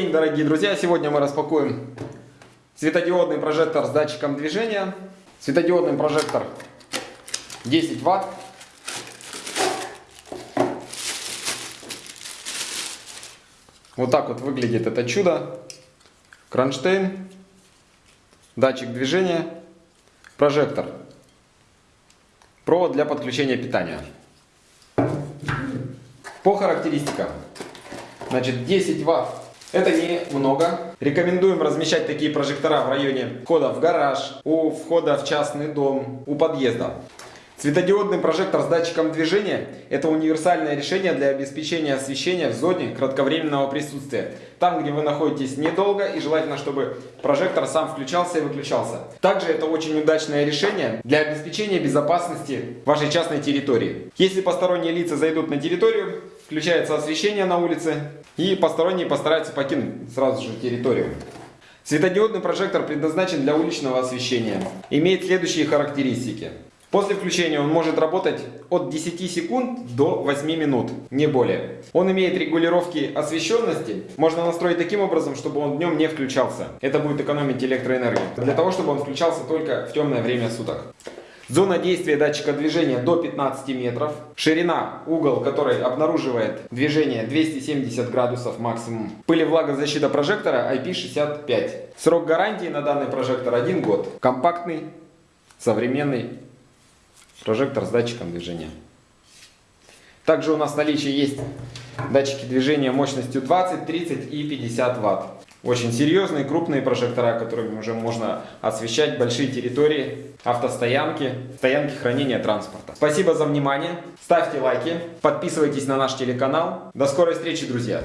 день, дорогие друзья! Сегодня мы распакуем светодиодный прожектор с датчиком движения. Светодиодный прожектор 10 ватт. Вот так вот выглядит это чудо. Кронштейн, датчик движения, прожектор, провод для подключения питания. По характеристикам. Значит, 10 ватт. Это немного. Рекомендуем размещать такие прожектора в районе входа в гараж, у входа в частный дом, у подъезда. Светодиодный прожектор с датчиком движения – это универсальное решение для обеспечения освещения в зоне кратковременного присутствия. Там, где вы находитесь недолго и желательно, чтобы прожектор сам включался и выключался. Также это очень удачное решение для обеспечения безопасности вашей частной территории. Если посторонние лица зайдут на территорию, включается освещение на улице и посторонние постараются покинуть сразу же территорию. Светодиодный прожектор предназначен для уличного освещения. Имеет следующие характеристики. После включения он может работать от 10 секунд до 8 минут, не более. Он имеет регулировки освещенности. Можно настроить таким образом, чтобы он днем не включался. Это будет экономить электроэнергию. Для того, чтобы он включался только в темное время суток. Зона действия датчика движения до 15 метров. Ширина, угол, который обнаруживает движение 270 градусов максимум. Пыли влагозащита прожектора IP65. Срок гарантии на данный прожектор 1 год. Компактный, современный прожектор с датчиком движения. Также у нас в наличии есть датчики движения мощностью 20, 30 и 50 Вт. Очень серьезные, крупные прожектора, которыми уже можно освещать большие территории, автостоянки, стоянки хранения транспорта. Спасибо за внимание, ставьте лайки, подписывайтесь на наш телеканал. До скорой встречи, друзья!